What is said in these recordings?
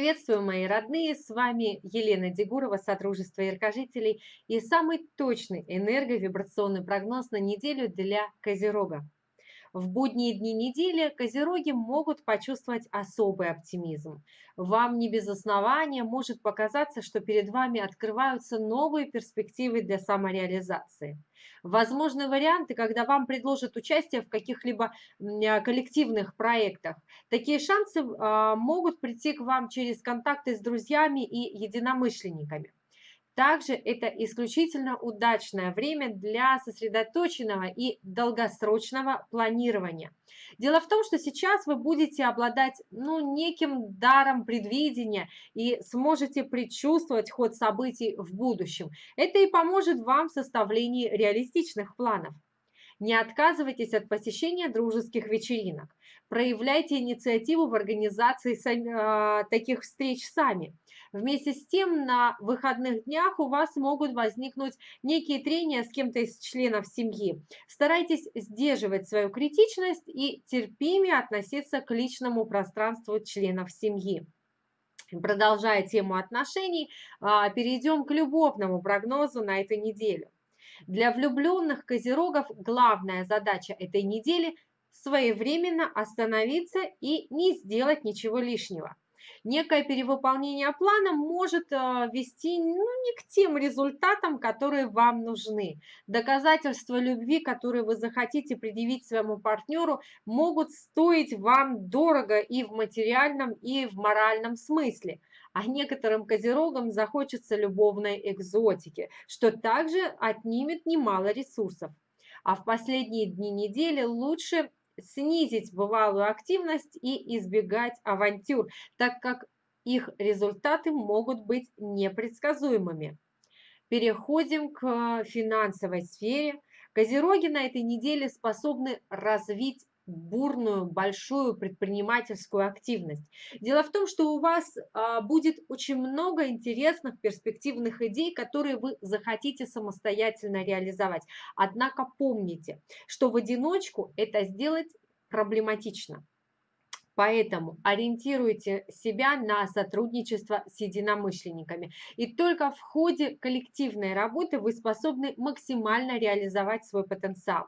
Приветствую, мои родные! С вами Елена Дегурова, Содружество Яркожителей и самый точный энерговибрационный прогноз на неделю для Козерога. В будние дни недели козероги могут почувствовать особый оптимизм. Вам не без основания может показаться, что перед вами открываются новые перспективы для самореализации. Возможны варианты, когда вам предложат участие в каких-либо а, коллективных проектах. Такие шансы а, могут прийти к вам через контакты с друзьями и единомышленниками. Также это исключительно удачное время для сосредоточенного и долгосрочного планирования. Дело в том, что сейчас вы будете обладать ну, неким даром предвидения и сможете предчувствовать ход событий в будущем. Это и поможет вам в составлении реалистичных планов. Не отказывайтесь от посещения дружеских вечеринок. Проявляйте инициативу в организации э, таких встреч сами. Вместе с тем, на выходных днях у вас могут возникнуть некие трения с кем-то из членов семьи. Старайтесь сдерживать свою критичность и терпимее относиться к личному пространству членов семьи. Продолжая тему отношений, а, перейдем к любовному прогнозу на эту неделю. Для влюбленных козерогов главная задача этой недели – своевременно остановиться и не сделать ничего лишнего. Некое перевыполнение плана может э, вести ну, не к тем результатам, которые вам нужны. Доказательства любви, которые вы захотите предъявить своему партнеру, могут стоить вам дорого и в материальном, и в моральном смысле а некоторым козерогам захочется любовной экзотики, что также отнимет немало ресурсов. А в последние дни недели лучше снизить бывалую активность и избегать авантюр, так как их результаты могут быть непредсказуемыми. Переходим к финансовой сфере. Козероги на этой неделе способны развить бурную, большую предпринимательскую активность. Дело в том, что у вас а, будет очень много интересных перспективных идей, которые вы захотите самостоятельно реализовать. Однако помните, что в одиночку это сделать проблематично. Поэтому ориентируйте себя на сотрудничество с единомышленниками. И только в ходе коллективной работы вы способны максимально реализовать свой потенциал.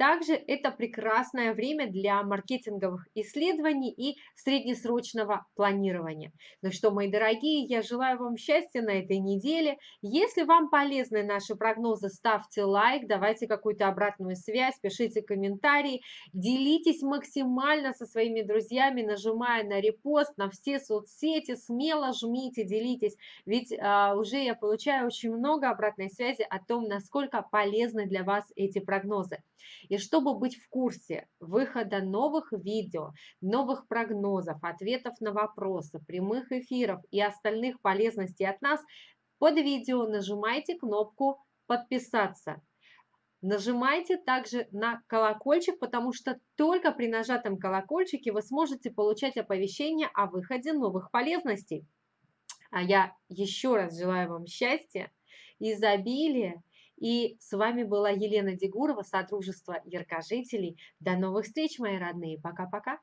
Также это прекрасное время для маркетинговых исследований и среднесрочного планирования. Ну что, мои дорогие, я желаю вам счастья на этой неделе. Если вам полезны наши прогнозы, ставьте лайк, давайте какую-то обратную связь, пишите комментарии, делитесь максимально со своими друзьями, нажимая на репост, на все соцсети, смело жмите, делитесь, ведь а, уже я получаю очень много обратной связи о том, насколько полезны для вас эти прогнозы. И чтобы быть в курсе выхода новых видео, новых прогнозов, ответов на вопросы, прямых эфиров и остальных полезностей от нас, под видео нажимайте кнопку «Подписаться». Нажимайте также на колокольчик, потому что только при нажатом колокольчике вы сможете получать оповещения о выходе новых полезностей. А я еще раз желаю вам счастья, изобилия и с вами была Елена Дегурова, Содружество Яркожителей. До новых встреч, мои родные. Пока-пока.